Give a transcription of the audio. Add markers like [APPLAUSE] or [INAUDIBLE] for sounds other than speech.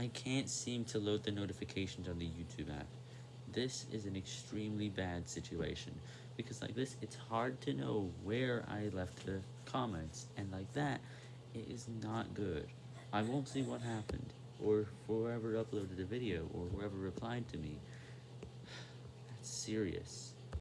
I can't seem to load the notifications on the YouTube app. This is an extremely bad situation, because like this, it's hard to know where I left the comments, and like that, it is not good. I won't see what happened, or whoever uploaded the video, or whoever replied to me. [SIGHS] That's serious.